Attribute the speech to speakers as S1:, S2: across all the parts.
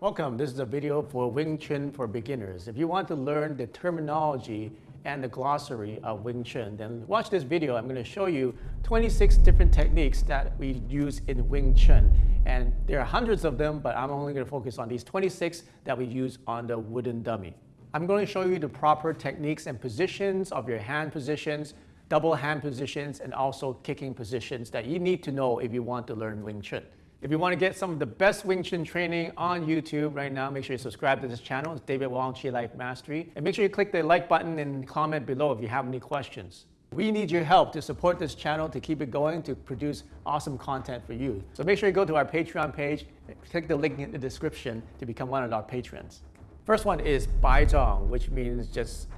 S1: Welcome. This is a video for Wing Chun for beginners. If you want to learn the terminology and the glossary of Wing Chun, then watch this video. I'm going to show you 26 different techniques that we use in Wing Chun. And there are hundreds of them, but I'm only going to focus on these 26 that we use on the wooden dummy. I'm going to show you the proper techniques and positions of your hand positions, double hand positions, and also kicking positions that you need to know if you want to learn Wing Chun. If you want to get some of the best Wing Chun training on YouTube right now, make sure you subscribe to this channel. It's David Wong Chi Life Mastery. And make sure you click the like button and comment below if you have any questions. We need your help to support this channel to keep it going, to produce awesome content for you. So make sure you go to our Patreon page, click the link in the description to become one of our patrons. First one is Bai Zhang, which means just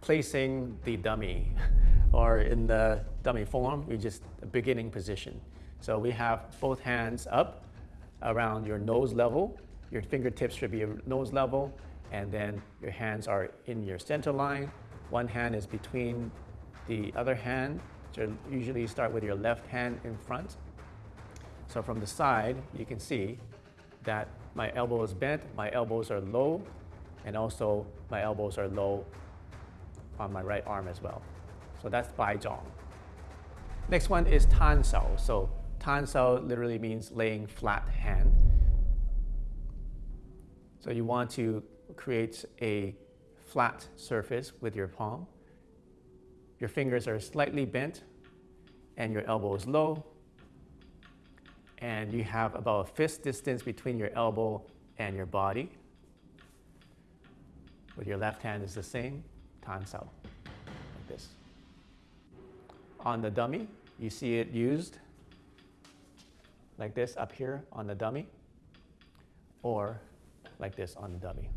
S1: placing the dummy, or in the dummy form, you just a beginning position. So we have both hands up around your nose level. Your fingertips should be your nose level, and then your hands are in your center line. One hand is between the other hand. So usually you start with your left hand in front. So from the side, you can see that my elbow is bent, my elbows are low, and also my elbows are low on my right arm as well. So that's Bai Zhang. Next one is Tan Sao. So Tan Sao literally means laying flat hand. So you want to create a flat surface with your palm. Your fingers are slightly bent and your elbow is low. And you have about a fist distance between your elbow and your body. With your left hand is the same, Tan Sao, like this. On the dummy, you see it used like this up here on the dummy, or like this on the dummy.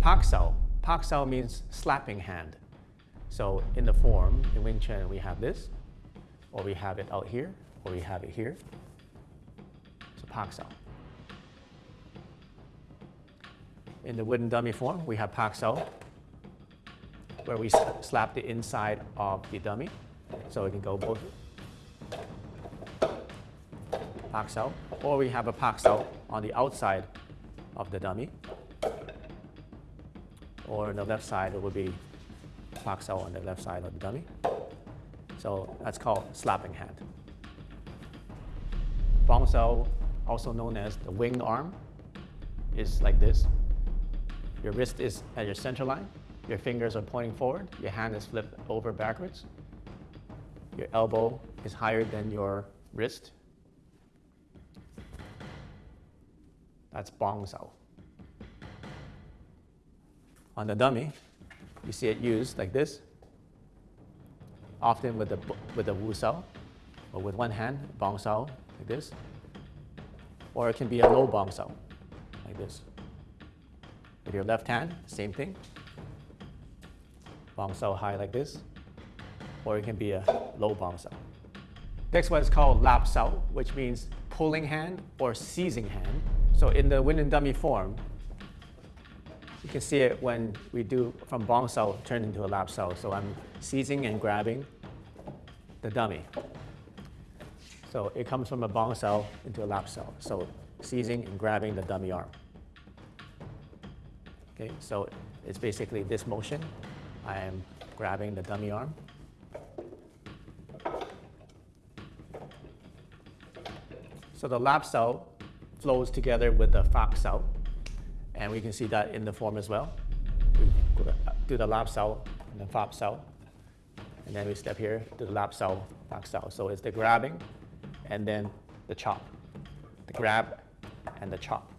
S1: Pak Sao. Pak Sao means slapping hand. So in the form, in Wing Chun, we have this, or we have it out here, or we have it here. So Pak Sao. In the wooden dummy form, we have Pak Sao, where we slap the inside of the dummy. So it can go both Pak Sao, or we have a Pak Sao on the outside of the dummy. Or on the left side, it would be Pak Sao on the left side of the dummy. So that's called slapping hand. Bong Sao, also known as the wing arm, is like this. Your wrist is at your center line. Your fingers are pointing forward. Your hand is flipped over backwards. Your elbow is higher than your wrist. That's bong sao. On the dummy, you see it used like this, often with the, with the wu sao, or with one hand, bong sao, like this. Or it can be a low bong sao, like this. With your left hand, same thing. Bong sao high like this. Or it can be a low bong sao. Next one is called lap sao, which means pulling hand or seizing hand. So in the wind and dummy form, you can see it when we do from bong sao turn into a lap sao. So I'm seizing and grabbing the dummy. So it comes from a bong sao into a lap sao. So seizing and grabbing the dummy arm. Okay, so it's basically this motion. I am grabbing the dummy arm. So the lap sao flows together with the Fak Sao. And we can see that in the form as well. We do the Lap Sao and then Fak Sao. And then we step here to the Lap Sao, Fak Sao. So it's the grabbing and then the chop. The grab and the chop.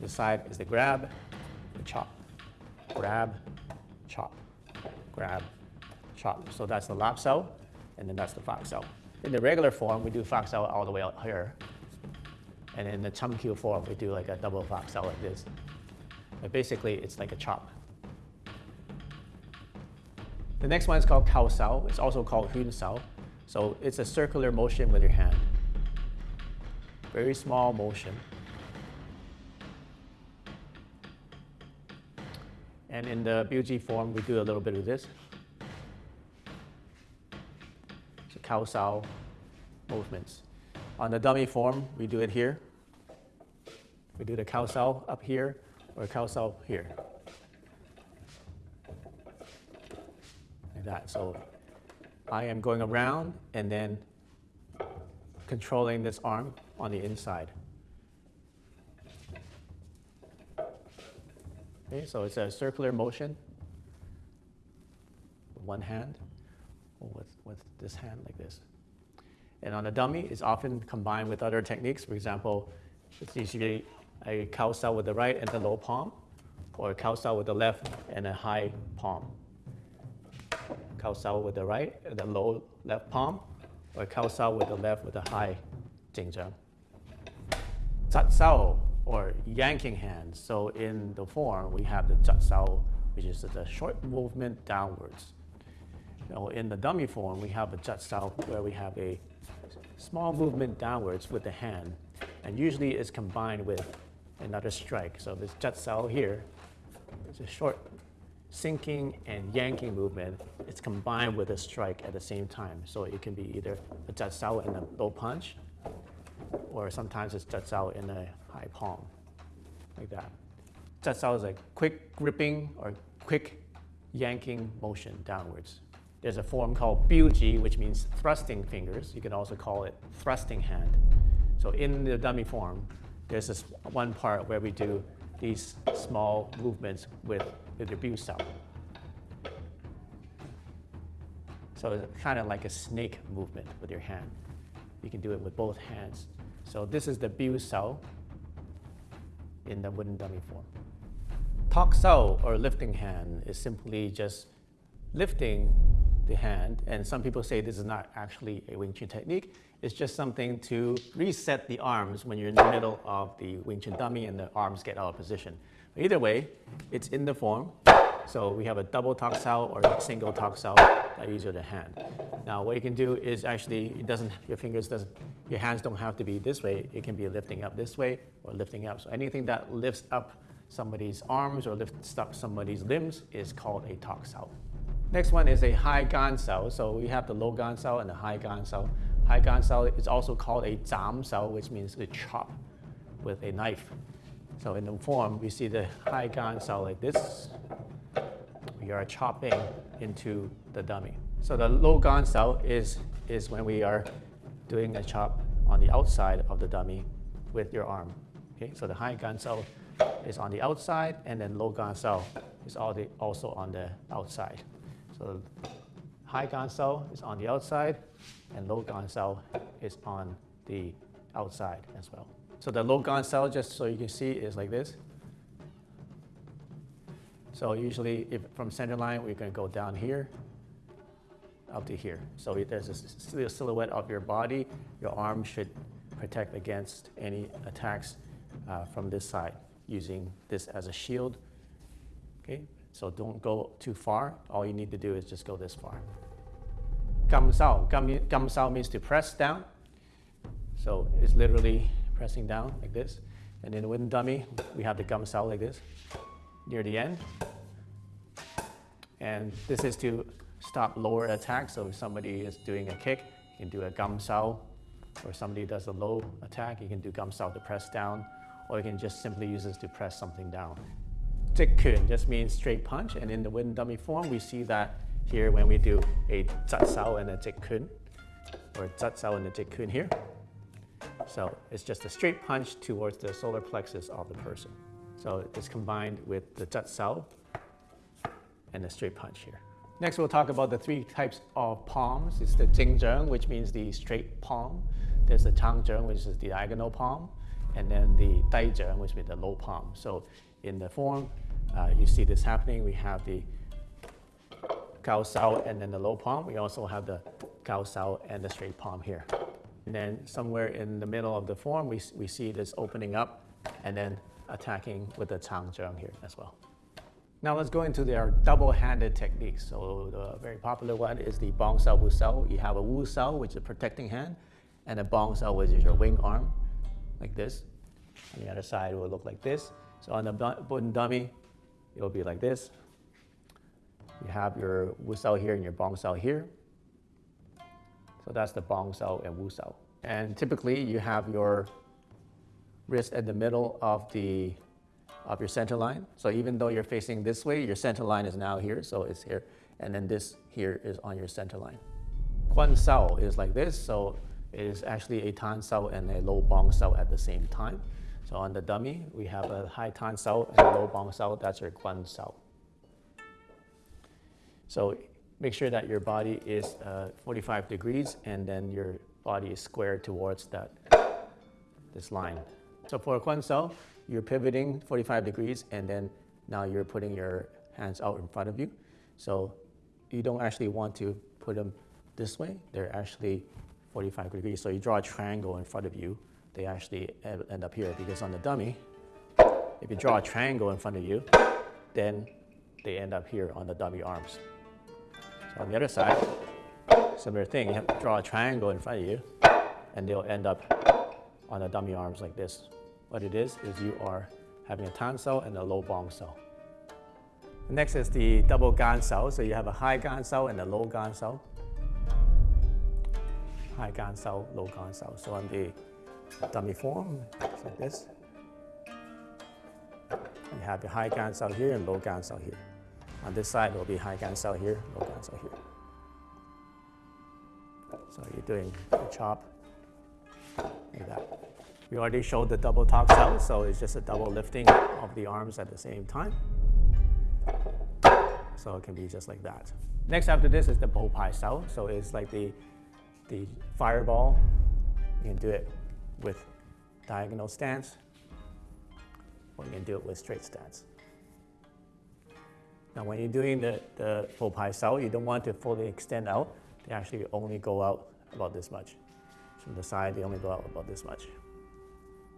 S1: This side is the grab, the chop. Grab, chop, grab, chop. So that's the Lap Sao, and then that's the Fak Sao. In the regular form, we do Fak Sao all the way out here. And in the chum kiu form, we do like a double Sao like this. But basically, it's like a chop. The next one is called Kao Sao. It's also called Hun Sao. So it's a circular motion with your hand. Very small motion. And in the Biuji form, we do a little bit of this. So Kao Sao movements. On the dummy form, we do it here. We do the Kao Sao up here or Kao Sao here. Like that. So I am going around and then controlling this arm on the inside. Okay, so it's a circular motion with one hand or with, with this hand like this. And on a dummy, it's often combined with other techniques. For example, it's usually a Kao Sao with the right and the low palm, or a Kao Sao with the left and a high palm. Cow cell with the right and the low left palm, or a Kao Sao with the left with a high 紧张. Zat sao, or yanking hand. So in the form, we have the zat sao, which is the short movement downwards. Now in the dummy form, we have a jat sao where we have a small movement downwards with the hand, and usually it's combined with another strike. So this jat sao here is a short sinking and yanking movement. It's combined with a strike at the same time. So it can be either a jat sao and a low punch, or sometimes it's jat sao in a high palm, like that. Jat sao is a quick gripping or quick yanking motion downwards. There's a form called biuji, which means thrusting fingers. You can also call it thrusting hand. So in the dummy form, there's this one part where we do these small movements with, with the biu sao. So it's kind of like a snake movement with your hand. You can do it with both hands. So this is the biu sao in the wooden dummy form. Tok sao or lifting hand is simply just lifting the hand, and some people say this is not actually a Wing Chun technique. It's just something to reset the arms when you're in the middle of the Wing Chun dummy and the arms get out of position. But either way, it's in the form. So we have a double tok sao or a single tok sao that uses the hand. Now what you can do is actually, it doesn't, your fingers doesn't, your hands don't have to be this way. It can be lifting up this way or lifting up. So anything that lifts up somebody's arms or lifts up somebody's limbs is called a tok sao. Next one is a high gan sao. So we have the low gan sao and the high gan sao. High gan sao is also called a zam sao, which means to chop with a knife. So in the form, we see the high gan sao like this. We are chopping into the dummy. So the low gan sao is, is when we are doing a chop on the outside of the dummy with your arm. Okay, so the high gan sao is on the outside, and then low gan sao is also on the outside. So high gan sao is on the outside, and low gan sao is on the outside as well. So the low gan sao, just so you can see, is like this. So usually, if from center line, we're going to go down here, up to here. So there's a silhouette of your body. Your arm should protect against any attacks uh, from this side using this as a shield. Okay, so don't go too far. All you need to do is just go this far. Gam sao. Means to press down. So it's literally pressing down like this. And in the wooden dummy, we have the gam sao like this near the end. And this is to stop lower attack. So if somebody is doing a kick, you can do a gam sao. Or somebody does a low attack, you can do gam sao to press down. Or you can just simply use this to press something down. Jik kun just means straight punch, and in the wooden dummy form, we see that here when we do a zat sao and a jik kun, or zat sao and a jik kun here. So it's just a straight punch towards the solar plexus of the person. So it's combined with the zat sao and the straight punch here. Next, we'll talk about the three types of palms. It's the jingzheng, which means the straight palm. There's the chang changzheng, which is the diagonal palm. And then the daizheng, which means the low palm. So in the form, Uh, you see this happening. We have the Gao Sao and then the low palm. We also have the Gao Sao and the straight palm here. And then somewhere in the middle of the form, we, we see this opening up and then attacking with the Chang Zheng here as well. Now let's go into their double-handed techniques. So the very popular one is the Bong Sao Wu Sao. You have a Wu Sao, which is a protecting hand, and a Bong Sao, which is your wing arm, like this. On the other side, will look like this. So on the wooden dummy, it will be like this. You have your Wu Sao here and your Bong Sao here. So that's the Bong Sao and Wu Sao. And typically you have your wrist at the middle of the of your center line. So even though you're facing this way, your center line is now here, so it's here. And then this here is on your center line. Quan Sao is like this, so it is actually a Tan Sao and a low Bong Sao at the same time. So on the dummy, we have a high Tan Sao and a low Bong Sao, that's your Quan Sao. So make sure that your body is uh, 45 degrees and then your body is squared towards that this line. So for a Quan Sao, you're pivoting 45 degrees and then now you're putting your hands out in front of you. So you don't actually want to put them this way. They're actually 45 degrees. So you draw a triangle in front of you. They actually end up here because on the dummy, if you draw a triangle in front of you, then they end up here on the dummy arms. So on the other side, similar thing, you have to draw a triangle in front of you and they'll end up on the dummy arms like this. What it is, is you are having a sao and a low bong sao. Next is the double gan sao. So you have a high gan sao and a low gan sao. High gan sao, low gan sao. So on the dummy form, like this. You have the high gan sao here and low gan sao here. On this side, will be high gan sao here, low gan sao here. So you're doing a chop like that. We already showed the double tok sao, so it's just a double lifting of the arms at the same time. So it can be just like that. Next after this is the bow pai sao. So it's like the, the fireball. You can do it with diagonal stance, or you can do it with straight stance. Now when you're doing the, the bow pai sao, you don't want to fully extend out. They actually only go out about this much. From the side, they only go out about this much.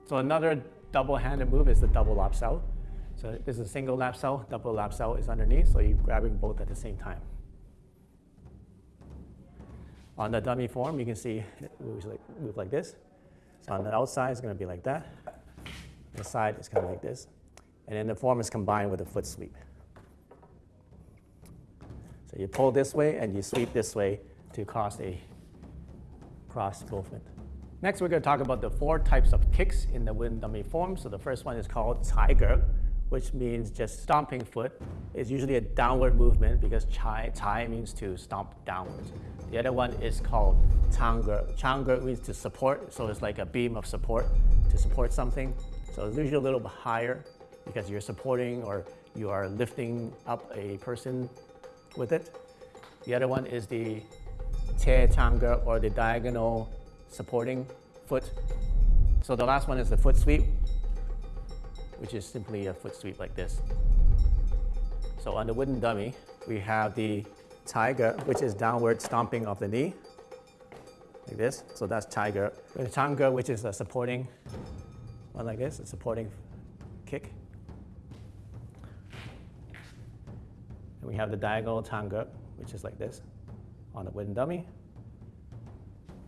S1: So another double-handed move is the double lap sao. So this is a single lap sao, double lap sao is underneath, so you're grabbing both at the same time. On the dummy form, you can see it moves like, move like this. On the outside, it's going to be like that. The side is kind of like this. And then the form is combined with a foot sweep. So you pull this way and you sweep this way to cause a cross movement. Next, we're going to talk about the four types of kicks in the wind dummy form. So the first one is called Ge, which means just stomping foot. It's usually a downward movement because Chai, chai means to stomp downwards. The other one is called Chang Ge. Chang Ge means to support, so it's like a beam of support to support something. So it's usually a little bit higher because you're supporting or you are lifting up a person with it. The other one is the Che Chang Ge or the diagonal supporting foot. So the last one is the foot sweep, which is simply a foot sweep like this. So on the wooden dummy, we have the tiger, which is downward stomping of the knee, like this. So that's Ge. The Ge, which is a supporting one like this, a supporting kick. And we have the diagonal Ge, which is like this on the wooden dummy.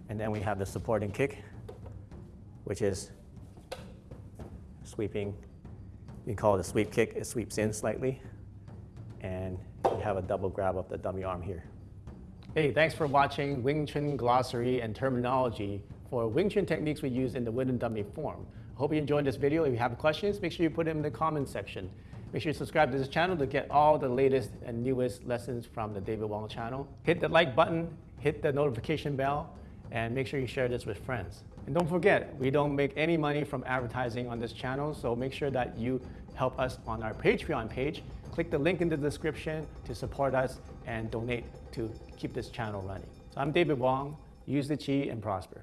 S1: And then we have the supporting kick, which is sweeping. You call it a sweep kick. It sweeps in slightly. And you have a double grab of the dummy arm here. Hey, thanks for watching Wing Chun glossary and terminology for Wing Chun techniques we use in the wooden dummy form. Hope you enjoyed this video. If you have questions, make sure you put them in the comments section. Make sure you subscribe to this channel to get all the latest and newest lessons from the David Wong channel. Hit the like button, hit the notification bell, and make sure you share this with friends. And don't forget, we don't make any money from advertising on this channel, so make sure that you help us on our Patreon page. Click the link in the description to support us and donate to keep this channel running. So I'm David Wong. Use the chi and prosper.